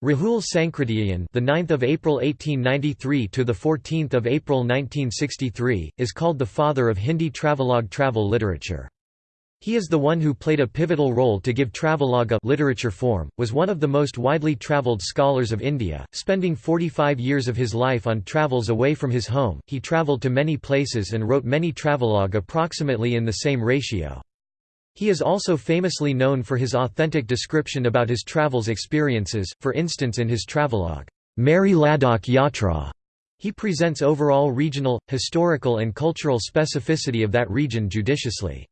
Rahul Sankrityayan, the 9th of April 1893 to the 14th of April 1963, is called the father of Hindi travelogue travel literature. He is the one who played a pivotal role to give travelogue a literature form, was one of the most widely travelled scholars of India, spending 45 years of his life on travels away from his home. He travelled to many places and wrote many travelogue approximately in the same ratio. He is also famously known for his authentic description about his travels experiences, for instance in his travelogue, Meri Ladakh Yatra. He presents overall regional, historical and cultural specificity of that region judiciously.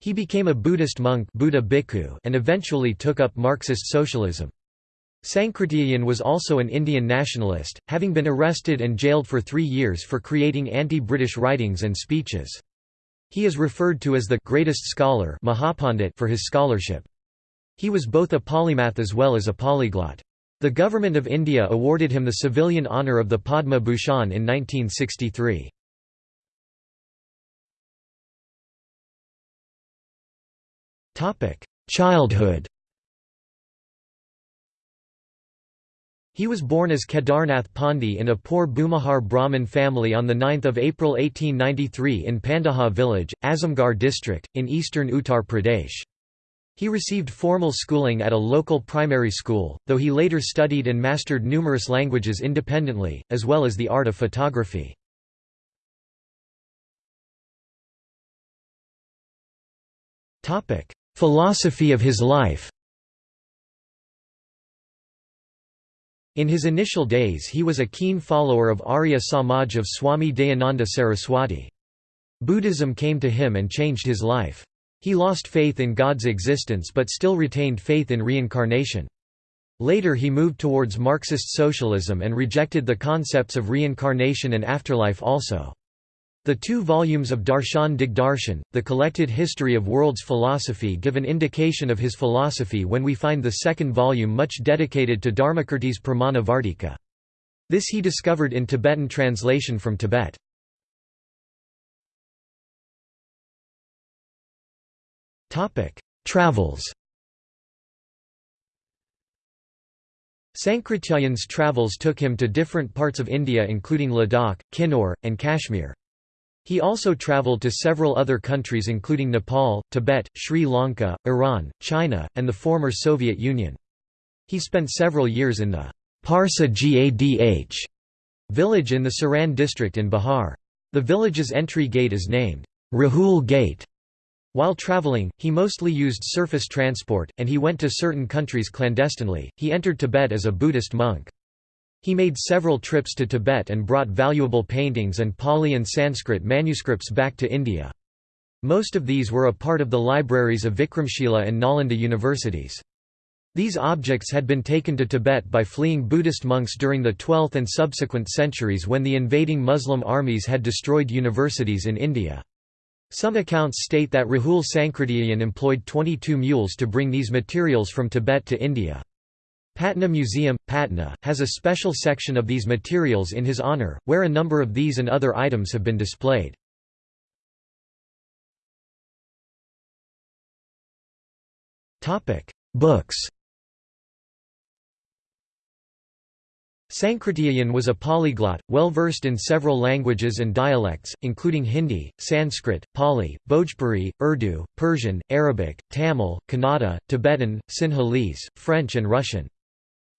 He became a Buddhist monk Buddha Bhikkhu and eventually took up Marxist socialism. Sankrityayan was also an Indian nationalist, having been arrested and jailed for three years for creating anti-British writings and speeches. He is referred to as the greatest scholar Mahapandit for his scholarship. He was both a polymath as well as a polyglot. The Government of India awarded him the civilian honour of the Padma Bhushan in 1963. Childhood He was born as Kedarnath Pandey in a poor Bhumihar Brahmin family on 9 April 1893 in Pandaha village, Azamgarh district, in eastern Uttar Pradesh. He received formal schooling at a local primary school, though he later studied and mastered numerous languages independently, as well as the art of photography. Philosophy of his life In his initial days he was a keen follower of Arya Samaj of Swami Dayananda Saraswati. Buddhism came to him and changed his life. He lost faith in God's existence but still retained faith in reincarnation. Later he moved towards Marxist socialism and rejected the concepts of reincarnation and afterlife also. The two volumes of Darshan Digdarshan, the collected history of world's philosophy give an indication of his philosophy when we find the second volume much dedicated to Dharmakirti's Pramana Vartika. This he discovered in Tibetan translation from Tibet. Travels Sankrityayan's travels took him to different parts of India including Ladakh, Kinnaur, and Kashmir. He also travelled to several other countries including Nepal, Tibet, Sri Lanka, Iran, China, and the former Soviet Union. He spent several years in the Parsa Gadh village in the Saran district in Bihar. The village's entry gate is named Rahul Gate. While traveling, he mostly used surface transport, and he went to certain countries clandestinely. He entered Tibet as a Buddhist monk. He made several trips to Tibet and brought valuable paintings and Pali and Sanskrit manuscripts back to India. Most of these were a part of the libraries of Vikramshila and Nalanda universities. These objects had been taken to Tibet by fleeing Buddhist monks during the 12th and subsequent centuries when the invading Muslim armies had destroyed universities in India. Some accounts state that Rahul Sankrityayan employed 22 mules to bring these materials from Tibet to India. Patna Museum, Patna, has a special section of these materials in his honor, where a number of these and other items have been displayed. Books Sankrityayan was a polyglot, well versed in several languages and dialects, including Hindi, Sanskrit, Pali, Bhojpuri, Urdu, Persian, Arabic, Tamil, Kannada, Tibetan, Sinhalese, French and Russian.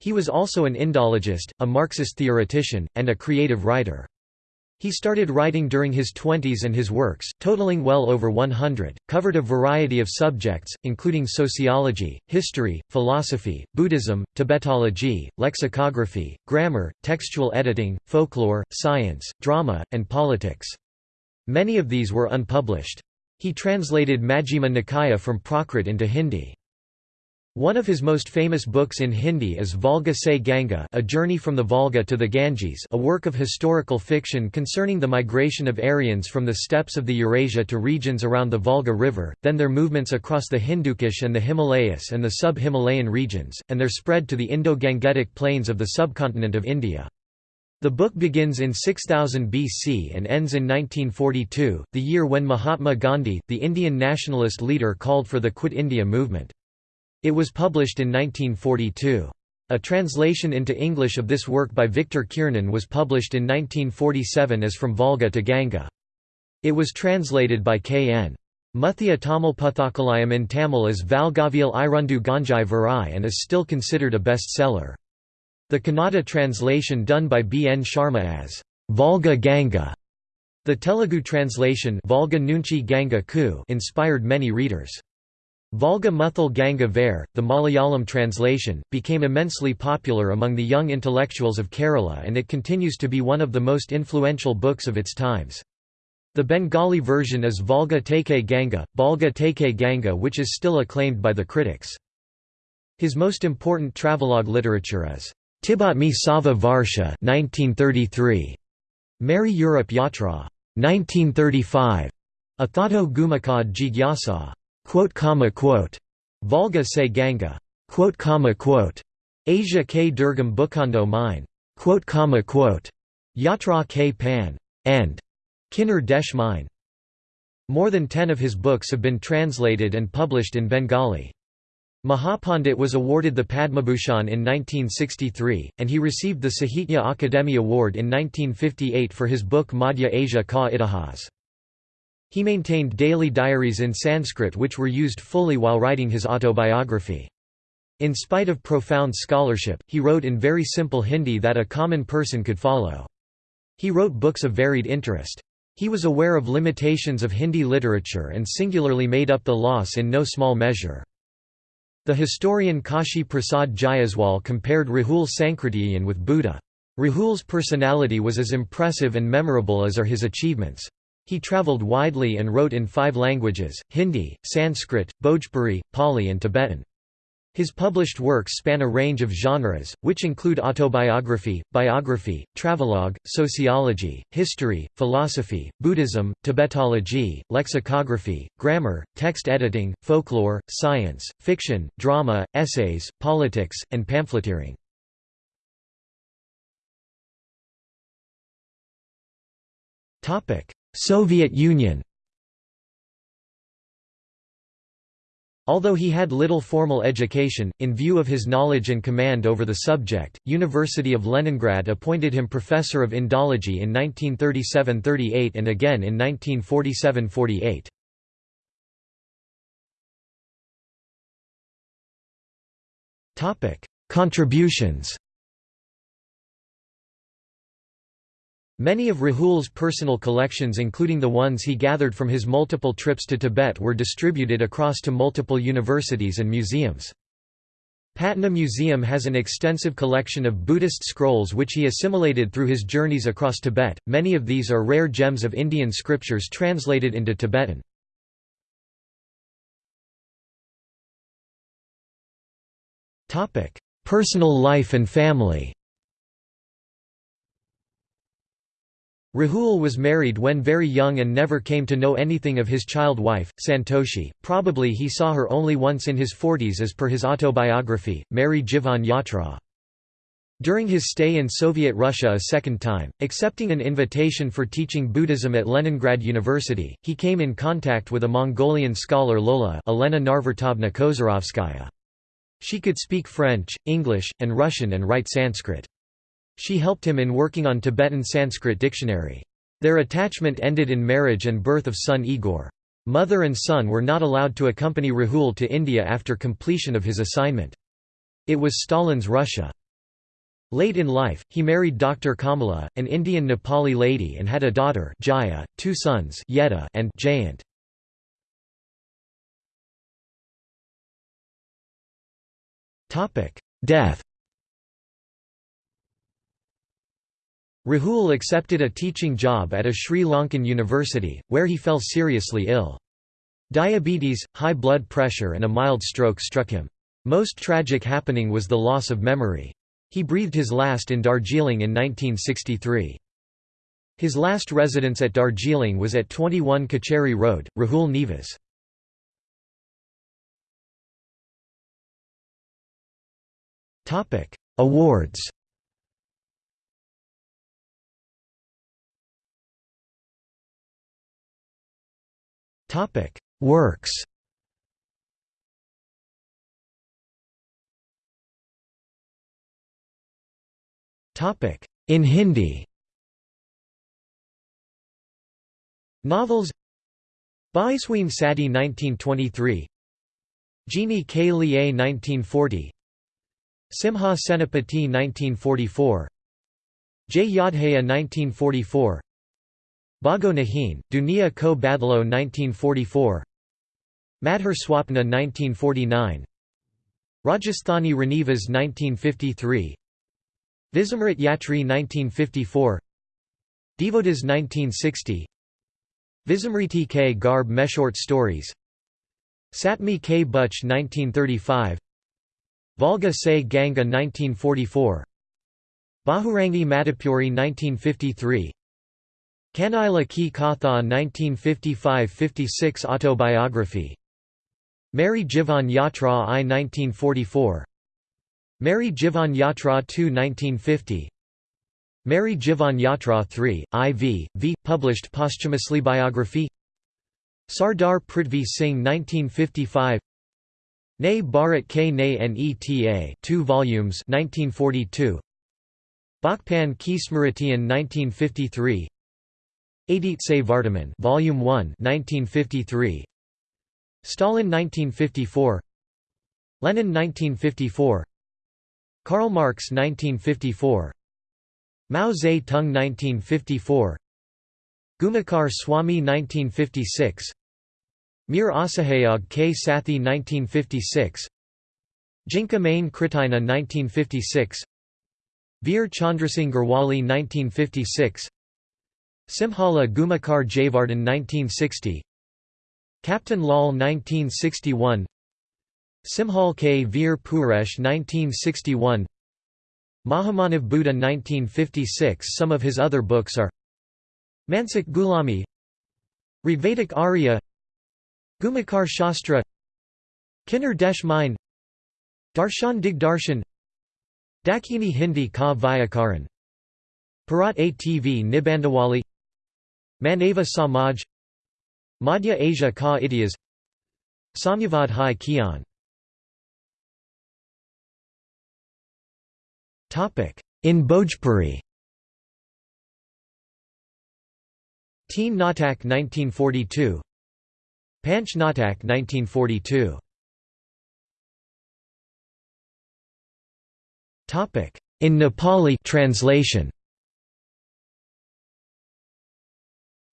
He was also an Indologist, a Marxist theoretician, and a creative writer. He started writing during his twenties and his works, totaling well over 100, covered a variety of subjects, including sociology, history, philosophy, Buddhism, Tibetology, lexicography, grammar, textual editing, folklore, science, drama, and politics. Many of these were unpublished. He translated Majjhima Nikaya from Prakrit into Hindi. One of his most famous books in Hindi is Volga Se Ganga A Journey from the Volga to the Ganges a work of historical fiction concerning the migration of Aryans from the steppes of the Eurasia to regions around the Volga River, then their movements across the Hindukush and the Himalayas and the sub-Himalayan regions, and their spread to the Indo-Gangetic plains of the subcontinent of India. The book begins in 6000 BC and ends in 1942, the year when Mahatma Gandhi, the Indian nationalist leader called for the Quit India movement. It was published in 1942. A translation into English of this work by Victor Kiernan was published in 1947 as From Volga to Ganga. It was translated by K.N. Muthia Tamil Puthakalayam in Tamil as Valgavial Irundu Ganjai Varai and is still considered a bestseller. The Kannada translation done by B. N. Sharma as Volga Ganga. The Telugu translation Volga Nunchi Ganga Ku inspired many readers. Volga Muthal Ganga Vair, the Malayalam translation, became immensely popular among the young intellectuals of Kerala and it continues to be one of the most influential books of its times. The Bengali version is Volga Teke Ganga, Balga Teke Ganga which is still acclaimed by the critics. His most important travelogue literature is Tibatmi Sava Varsha 1933, Meri Europe Yatra 1935, Athato Gumakad Jigyasa Volga Se Ganga Asia K Durgam Bukando Mine Yatra K Pan and Kinnar Desh Mine. More than ten of his books have been translated and published in Bengali. Mahapandit was awarded the Padmabhushan in 1963, and he received the Sahitya Akademi Award in 1958 for his book Madhya Asia Ka Itihas. He maintained daily diaries in Sanskrit which were used fully while writing his autobiography. In spite of profound scholarship, he wrote in very simple Hindi that a common person could follow. He wrote books of varied interest. He was aware of limitations of Hindi literature and singularly made up the loss in no small measure. The historian Kashi Prasad Jayaswal compared Rahul Sankrityayan with Buddha. Rahul's personality was as impressive and memorable as are his achievements. He travelled widely and wrote in five languages, Hindi, Sanskrit, Bhojpuri, Pali and Tibetan. His published works span a range of genres, which include autobiography, biography, travelogue, sociology, history, philosophy, Buddhism, Tibetology, lexicography, grammar, text editing, folklore, science, fiction, drama, essays, politics, and pamphleteering. Soviet Union Although he had little formal education, in view of his knowledge and command over the subject, University of Leningrad appointed him professor of Indology in 1937–38 and again in 1947–48. Contributions Many of Rahul's personal collections including the ones he gathered from his multiple trips to Tibet were distributed across to multiple universities and museums. Patna Museum has an extensive collection of Buddhist scrolls which he assimilated through his journeys across Tibet, many of these are rare gems of Indian scriptures translated into Tibetan. Personal life and family Rahul was married when very young and never came to know anything of his child wife, Santoshi. Probably he saw her only once in his 40s as per his autobiography, Meri Jivan Yatra. During his stay in Soviet Russia a second time, accepting an invitation for teaching Buddhism at Leningrad University, he came in contact with a Mongolian scholar Lola Elena Narvertovna. She could speak French, English, and Russian and write Sanskrit. She helped him in working on Tibetan Sanskrit dictionary. Their attachment ended in marriage and birth of son Igor. Mother and son were not allowed to accompany Rahul to India after completion of his assignment. It was Stalin's Russia. Late in life, he married Dr. Kamala, an Indian Nepali lady and had a daughter Jaya, two sons Yeda and Jayant. Death Rahul accepted a teaching job at a Sri Lankan university, where he fell seriously ill. Diabetes, high blood pressure and a mild stroke struck him. Most tragic happening was the loss of memory. He breathed his last in Darjeeling in 1963. His last residence at Darjeeling was at 21 Kacheri Road, Rahul Nivas. Awards Works. In Hindi. Novels. Baisween Sati 1923 Jeannie K. Lié 1940 Simha Senapati 1944 J. Yadhaya 1944 Bago Nahin, Dunia Ko Badlo 1944 Madhur Swapna 1949 Rajasthani Renivas 1953 Vizamrit Yatri 1954 Devotas 1960 Vizamriti K. Garb Meshort Stories. Satmi K. Butch 1935 Volga Se Ganga 1944 Bahurangi Madhupuri 1953 Kanaila Ki Katha 1955–56 Autobiography? Meri Jivan Yatra I 1944 Meri Jivan Yatra II 1950 Meri Jivan Yatra III, IV, v. published posthumously Biography. Sardar Prithvi Singh 1955 Ne Bharat K Ne Neta 2 volumes 1942 Bakpan Ki Smritian 1953 Adit Se Vartaman Volume 1 1953 Stalin 1954 Lenin 1954 Karl Marx 1954 Mao Zedong 1954 Gumakar Swami 1956 Mir Asahayog K. Sathi 1956 Jinka Main Kritina 1956 Veer Chandrasingh Garhwali 1956 Simhala Gumakar Javardhan 1960 Captain Lal 1961 Simhal K. Veer Puresh 1961 Mahamanav Buddha 1956 Some of his other books are Mansik Gulami Rigvedic Arya Gumakar Shastra Kinnar Desh Mine Darshan Digdarshan Dakini Hindi Ka Vyakaran. Parat Atv Nibandawali Manava Samaj Madhya Asia Ka Ityas Samyavad Hai Kian In Bhojpuri. Teen Natak 1942 Panch Natak 1942 In Nepali translation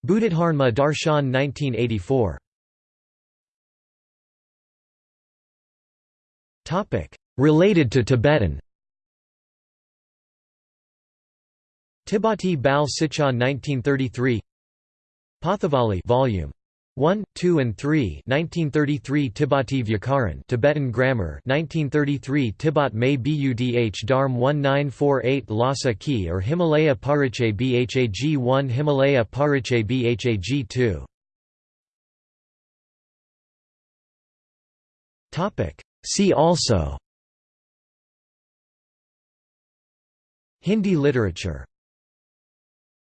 Buddhadharma Darshan 1984 Related to Tibetan. Tibati Bal Sicha 1933 Pathavali Volume 1, 2 and 3 1933 Tibati Vyakaran Tibetan Grammar 1933 Tibat May Budh Dharm 1948 Lhasa Ki or Himalaya Pariche Bhag 1 Himalaya Pariche Bhag 2 See also. Hindi literature